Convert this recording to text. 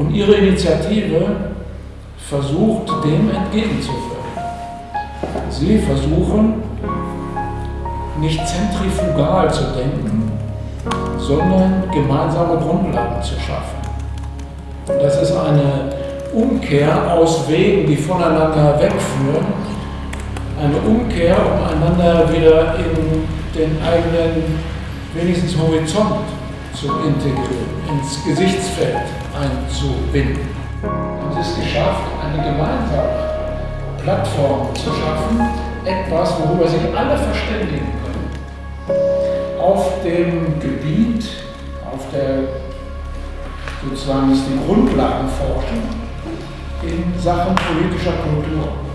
Und Ihre Initiative versucht, dem entgegenzuwirken. Sie versuchen, nicht zentrifugal zu denken, sondern gemeinsame Grundlagen zu schaffen. Das ist eine Umkehr aus Wegen, die voneinander wegführen, eine Umkehr, um einander wieder in den eigenen, wenigstens Horizont zu integrieren, ins Gesichtsfeld einzubinden. Und es ist geschafft, eine gemeinsame Plattform zu schaffen, etwas, worüber sich alle verständigen können. Auf dem Gebiet, auf der sozusagen ist die Grundlagenforschung in Sachen politischer Kultur.